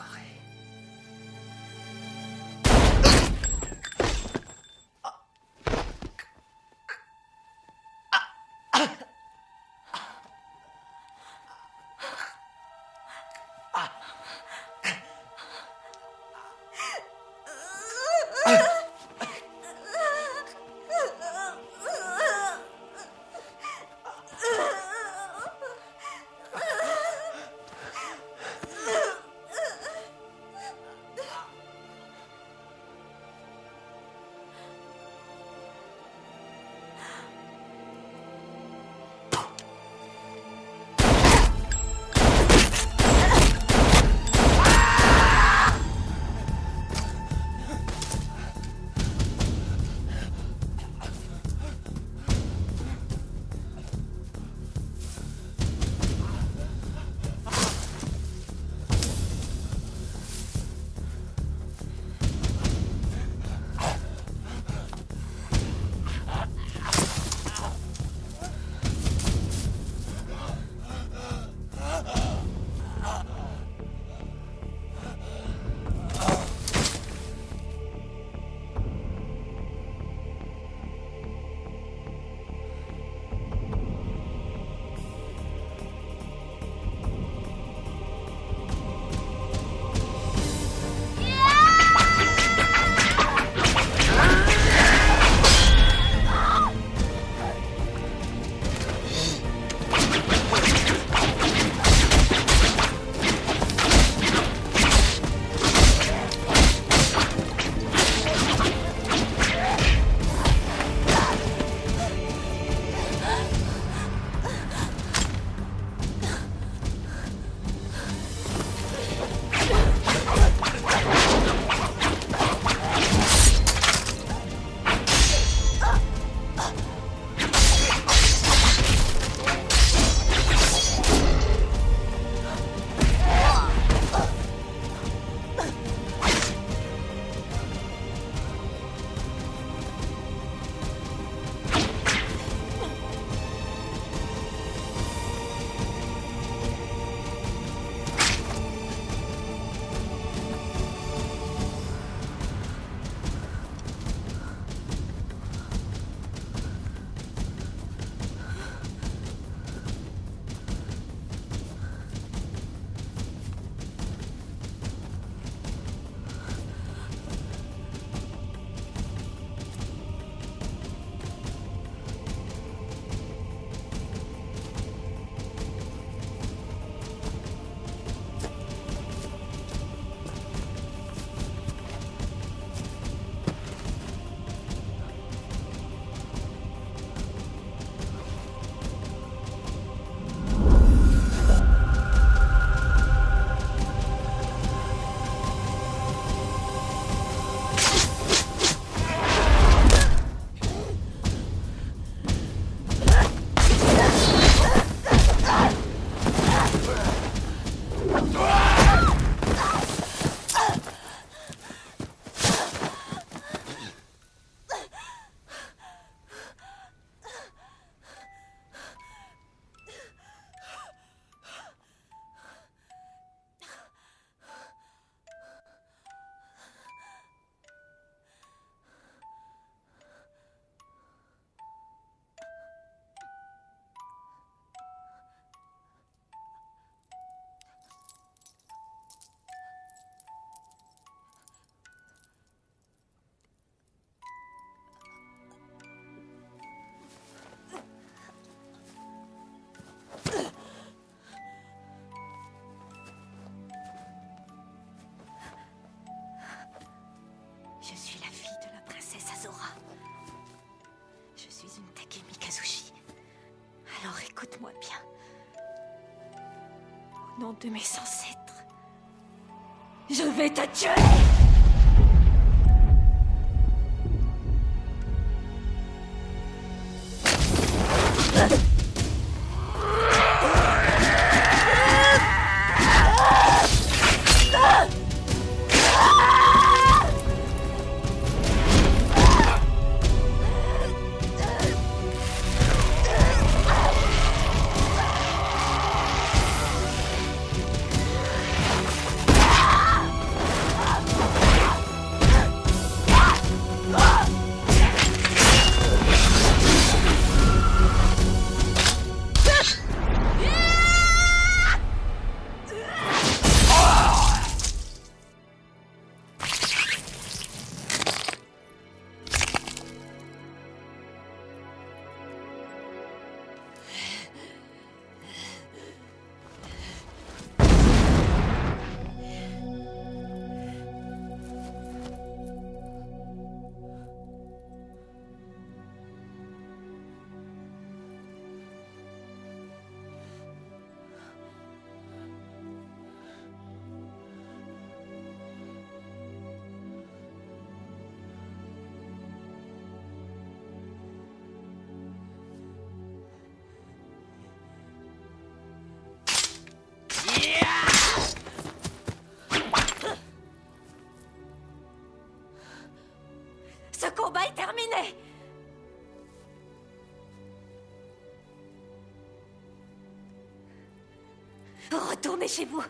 Nom de mes ancêtres, je vais te tuer terminé. Retournez chez vous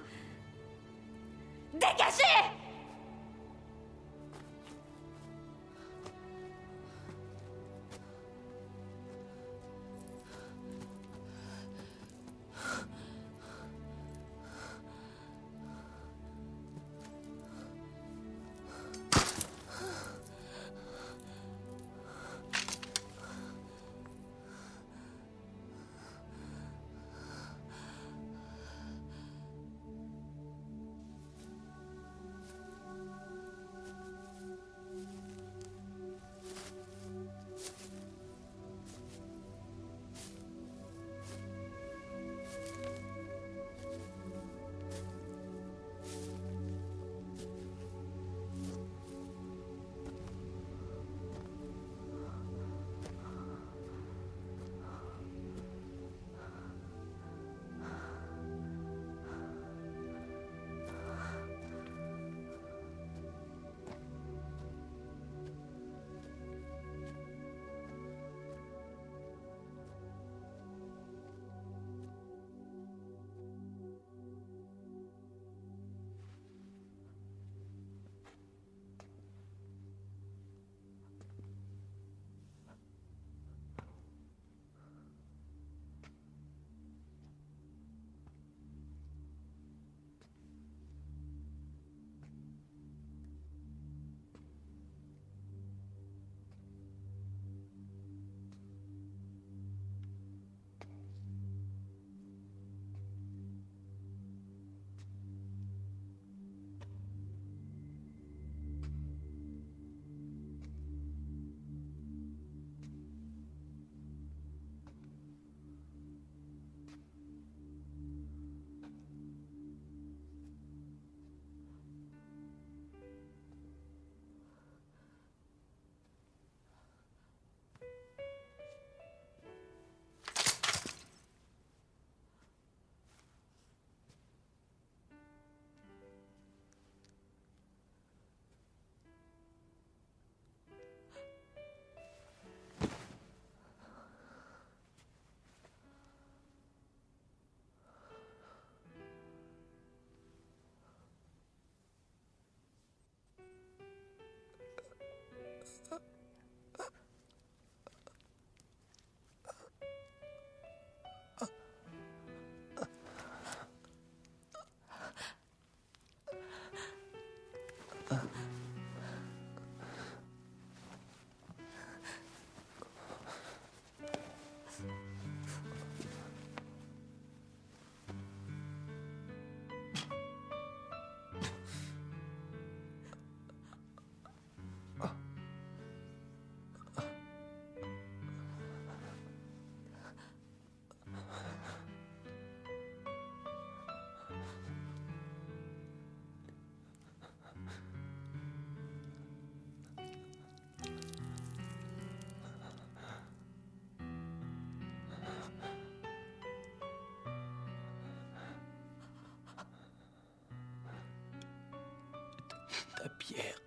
ta pierre.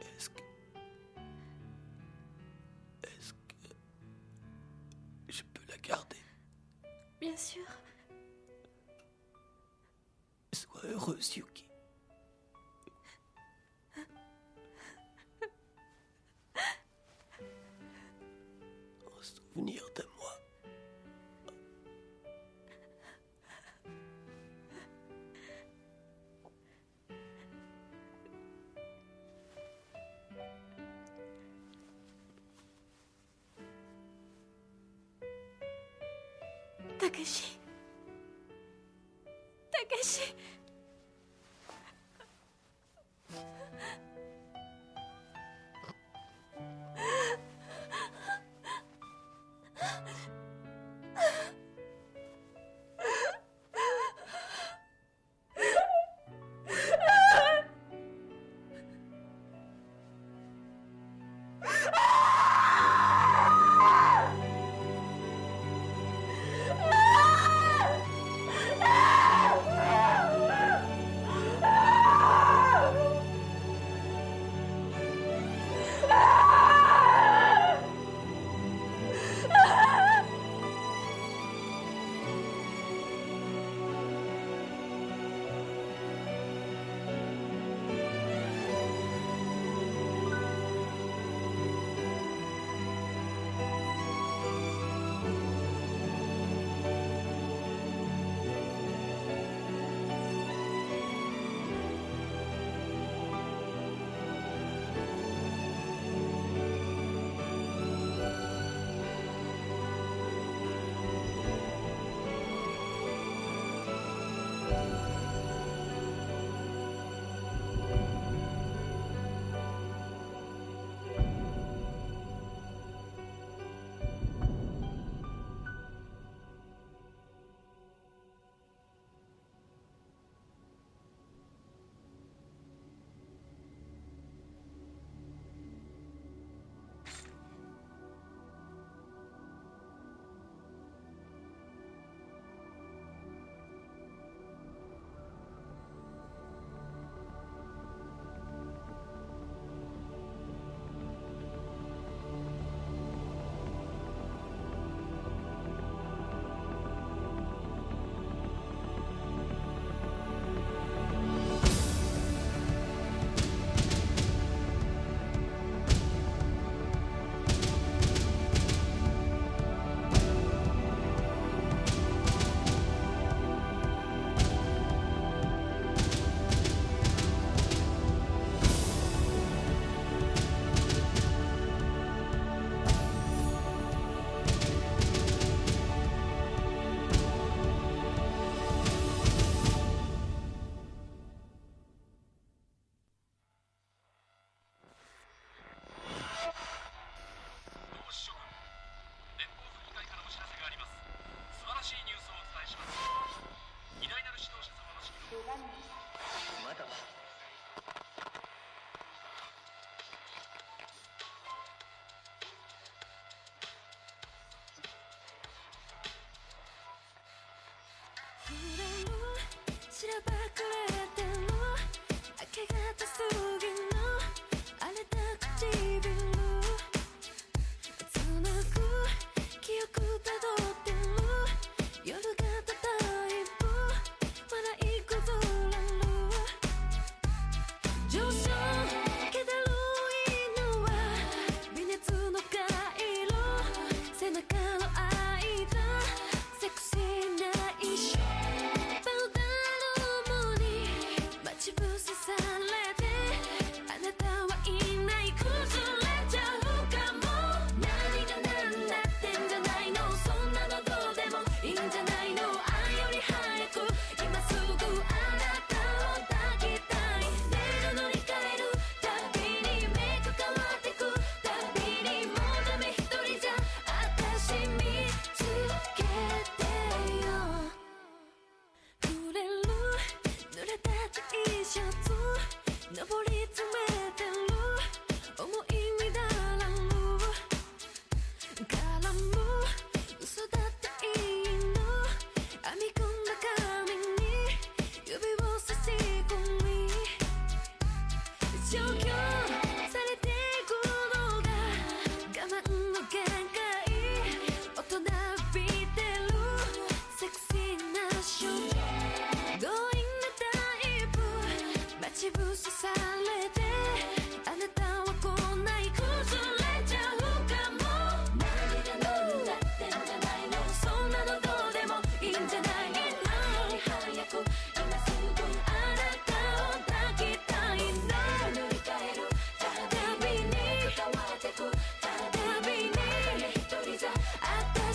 Est-ce que. Est-ce que. Je peux la garder? Bien sûr. Sois heureuse, Yuki.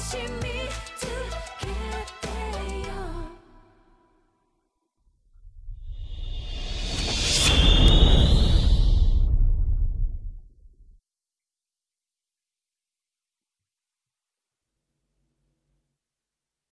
Ищем